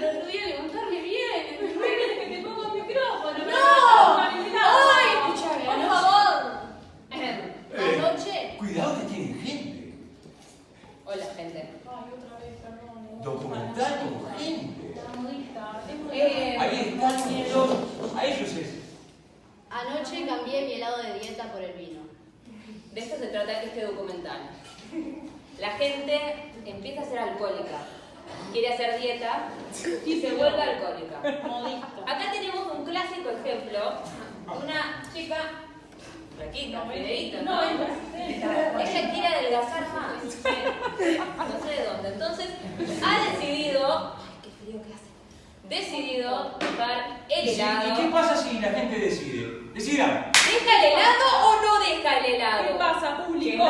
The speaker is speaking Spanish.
el otro día de contarme bien, que te pongo el micrófono. ¡No! ¡Ay! Escuchame, por favor. Eh, eh, Anoche. Cuidado que tienen gente. Hola, gente. Ay, otra vez, perdón. Eh. Documentar con gente. Ahí están ellos. A ellos. Anoche cambié mi helado de dieta por el vino. De esto se trata este documental. La gente empieza a ser alcohólica quiere hacer dieta y se vuelve alcohólica. Acá tenemos un clásico ejemplo de una chica flaquita, fideíta, ¿no? Ella quiere adelgazar más. No sé de dónde. Entonces, ha decidido. Ay, qué frío que hace. Decidido dejar el ¿Y, si- helado. y qué pasa si la gente decide? Decidan. ¿Deja el helado o no deja el helado? ¿Qué pasa, público?